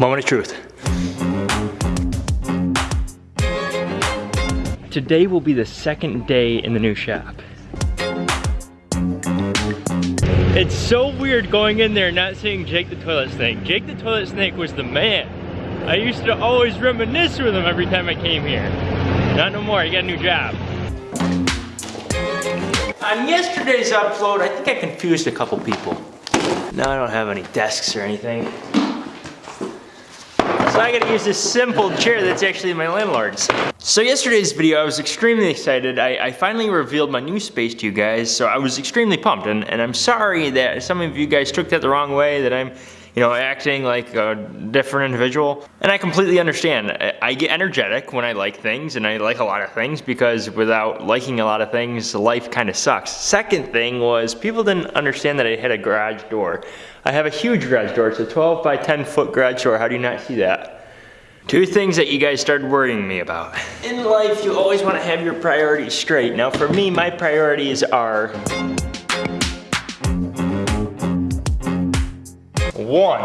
Moment of truth. Today will be the second day in the new shop. It's so weird going in there not seeing Jake the Toilet Snake. Jake the Toilet Snake was the man. I used to always reminisce with him every time I came here. Not no more, he got a new job. On yesterday's upload, I think I confused a couple people. Now I don't have any desks or anything. I gotta use this simple chair that's actually my landlord's. So yesterday's video, I was extremely excited. I, I, finally revealed my new space to you guys, so I was extremely pumped. And, and I'm sorry that some of you guys took that the wrong way, that I'm you know, acting like a different individual. And I completely understand. I get energetic when I like things, and I like a lot of things, because without liking a lot of things, life kind of sucks. Second thing was, people didn't understand that I had a garage door. I have a huge garage door. It's a 12 by 10 foot garage door. How do you not see that? Two things that you guys started worrying me about. In life, you always want to have your priorities straight. Now for me, my priorities are one,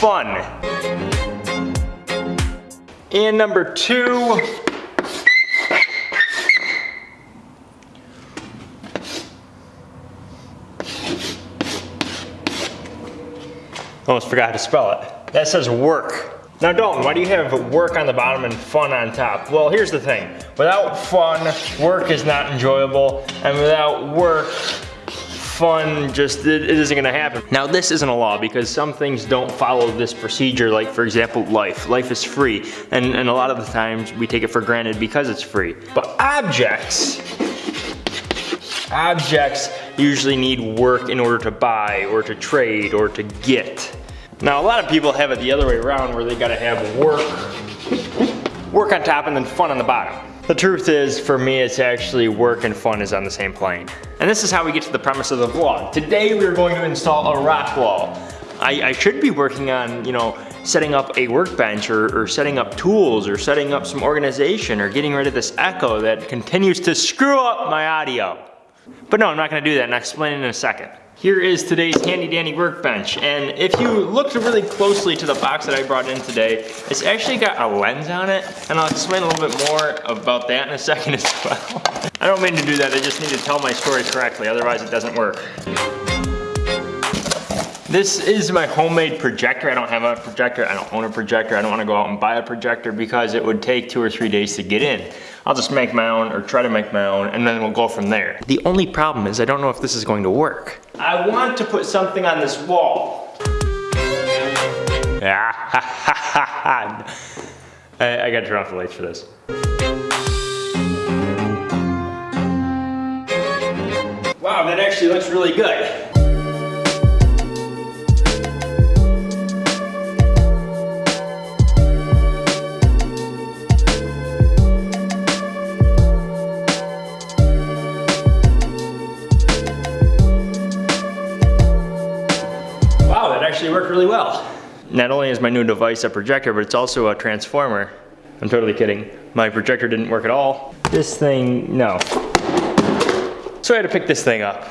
fun. And number two, Almost forgot how to spell it. That says work. Now Dalton, why do you have work on the bottom and fun on top? Well, here's the thing. Without fun, work is not enjoyable. And without work, fun just, it, it isn't gonna happen. Now this isn't a law because some things don't follow this procedure, like for example, life. Life is free, and, and a lot of the times we take it for granted because it's free. But objects, objects usually need work in order to buy or to trade or to get. Now a lot of people have it the other way around where they gotta have work, work on top and then fun on the bottom. The truth is, for me, it's actually work and fun is on the same plane. And this is how we get to the premise of the vlog. Today we're going to install a rock wall. I, I should be working on, you know, setting up a workbench or, or, setting up tools or setting up some organization or getting rid of this echo that continues to screw up my audio. But no, I'm not gonna do that and I'll explain it in a second. Here is today's handy dandy workbench. And if you look really closely to the box that I brought in today, it's actually got a lens on it. And I'll explain a little bit more about that in a second as well. I don't mean to do that, I just need to tell my story correctly, otherwise it doesn't work. This is my homemade projector. I don't have a projector, I don't own a projector. I don't wanna go out and buy a projector because it would take two or three days to get in. I'll just make my own or try to make my own and then we'll go from there. The only problem is I don't know if this is going to work. I want to put something on this wall. I, I gotta turn off the lights for this. Wow, that actually looks really good. Not only is my new device a projector, but it's also a transformer. I'm totally kidding. My projector didn't work at all. This thing, no. So I had to pick this thing up.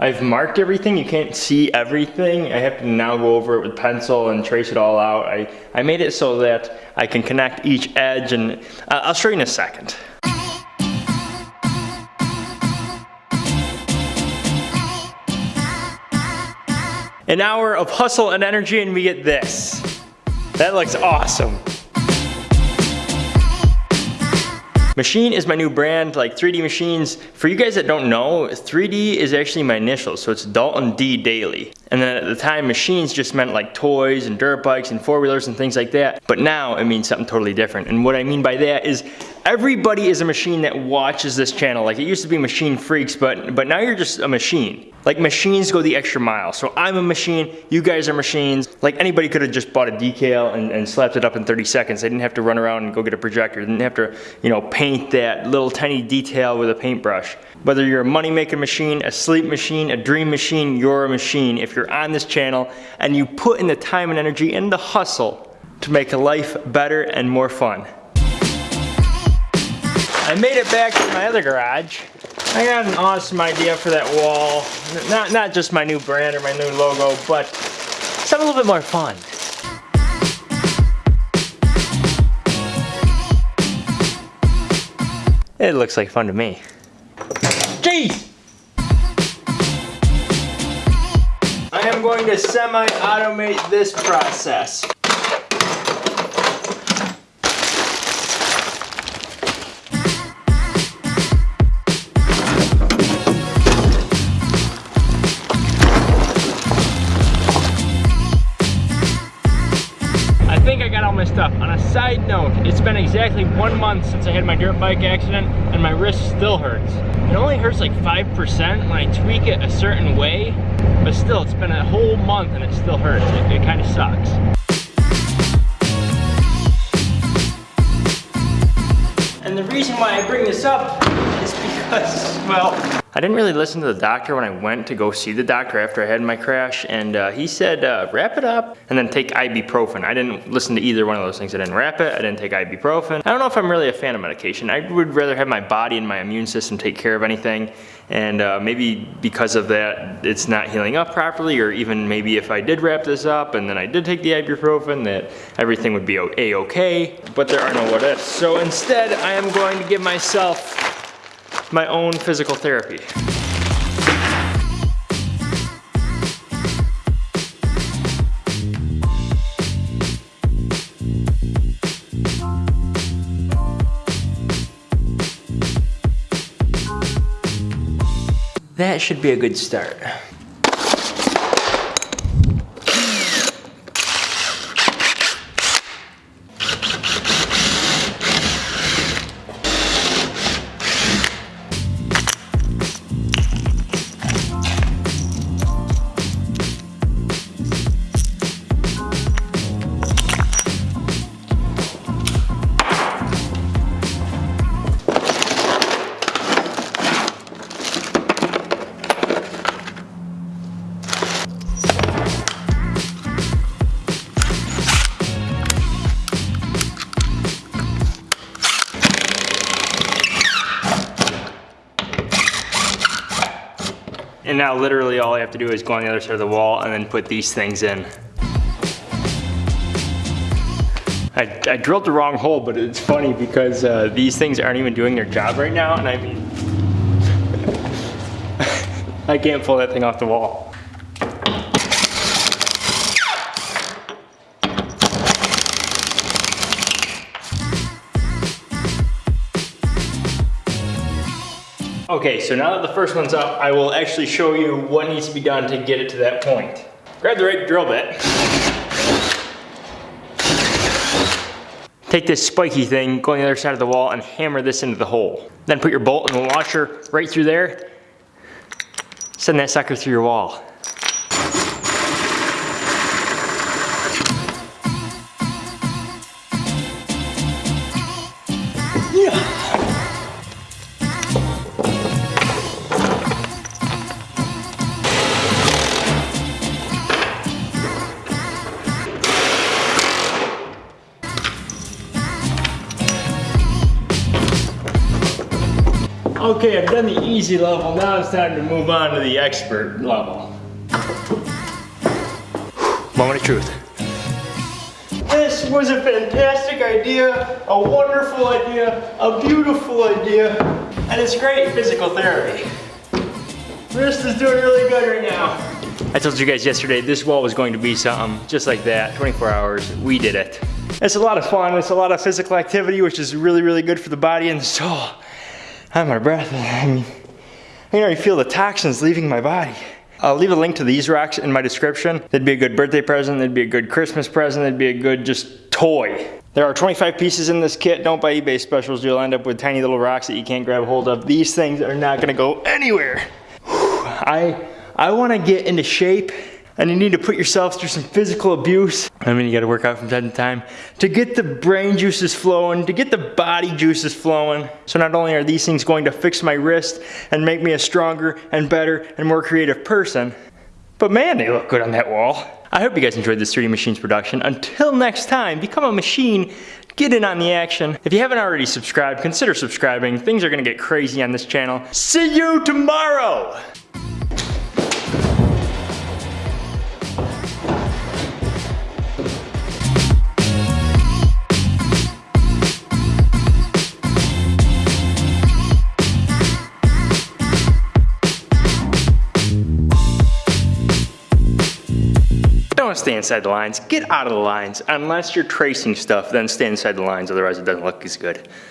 I've marked everything, you can't see everything. I have to now go over it with pencil and trace it all out. I, I made it so that I can connect each edge and uh, I'll show you in a second. An hour of hustle and energy and we get this. That looks awesome. Machine is my new brand, like 3D Machines. For you guys that don't know, 3D is actually my initials, so it's Dalton D Daily. And then at the time, machines just meant like toys and dirt bikes and four-wheelers and things like that. But now it means something totally different. And what I mean by that is everybody is a machine that watches this channel. Like it used to be machine freaks, but, but now you're just a machine. Like machines go the extra mile. So I'm a machine, you guys are machines. Like anybody could have just bought a decal and, and slapped it up in 30 seconds. They didn't have to run around and go get a projector. They didn't have to, you know, paint that little tiny detail with a paintbrush. Whether you're a money making machine, a sleep machine, a dream machine, you're a machine. If you're on this channel and you put in the time and energy and the hustle to make life better and more fun. I made it back to my other garage. I got an awesome idea for that wall. Not, not just my new brand or my new logo, but something a little bit more fun. It looks like fun to me. Jeez! I am going to semi-automate this process. My stuff. On a side note, it's been exactly one month since I had my dirt bike accident and my wrist still hurts. It only hurts like 5% when I tweak it a certain way, but still, it's been a whole month and it still hurts. It, it kind of sucks. And the reason why I bring this up is because, well, I didn't really listen to the doctor when I went to go see the doctor after I had my crash, and uh, he said, uh, wrap it up and then take ibuprofen. I didn't listen to either one of those things. I didn't wrap it, I didn't take ibuprofen. I don't know if I'm really a fan of medication. I would rather have my body and my immune system take care of anything, and uh, maybe because of that, it's not healing up properly, or even maybe if I did wrap this up and then I did take the ibuprofen, that everything would be a-okay, but there are no what ifs. So instead, I am going to give myself my own physical therapy. That should be a good start. And now literally all I have to do is go on the other side of the wall and then put these things in. I, I drilled the wrong hole, but it's funny because uh, these things aren't even doing their job right now, and I mean, I can't pull that thing off the wall. Okay, so now that the first one's up, I will actually show you what needs to be done to get it to that point. Grab the right drill bit. Take this spiky thing, go on the other side of the wall and hammer this into the hole. Then put your bolt and the washer right through there. Send that sucker through your wall. Okay, I've done the easy level, now it's time to move on to the expert level. Moment of truth. This was a fantastic idea, a wonderful idea, a beautiful idea, and it's great physical therapy. Wrist is doing really good right now. I told you guys yesterday this wall was going to be something just like that, 24 hours, we did it. It's a lot of fun, it's a lot of physical activity, which is really, really good for the body and the soul. I'm out of breath. I mean, I can already feel the toxins leaving my body. I'll leave a link to these rocks in my description. They'd be a good birthday present, they'd be a good Christmas present, they'd be a good just toy. There are 25 pieces in this kit. Don't buy eBay specials. You'll end up with tiny little rocks that you can't grab hold of. These things are not gonna go anywhere. I, I wanna get into shape and you need to put yourself through some physical abuse. I mean, you gotta work out from time to time to get the brain juices flowing, to get the body juices flowing. So not only are these things going to fix my wrist and make me a stronger and better and more creative person, but man, they look good on that wall. I hope you guys enjoyed this 3D Machines production. Until next time, become a machine Get in on the action. If you haven't already subscribed, consider subscribing. Things are gonna get crazy on this channel. See you tomorrow! Stay inside the lines. Get out of the lines. Unless you're tracing stuff, then stay inside the lines. Otherwise, it doesn't look as good.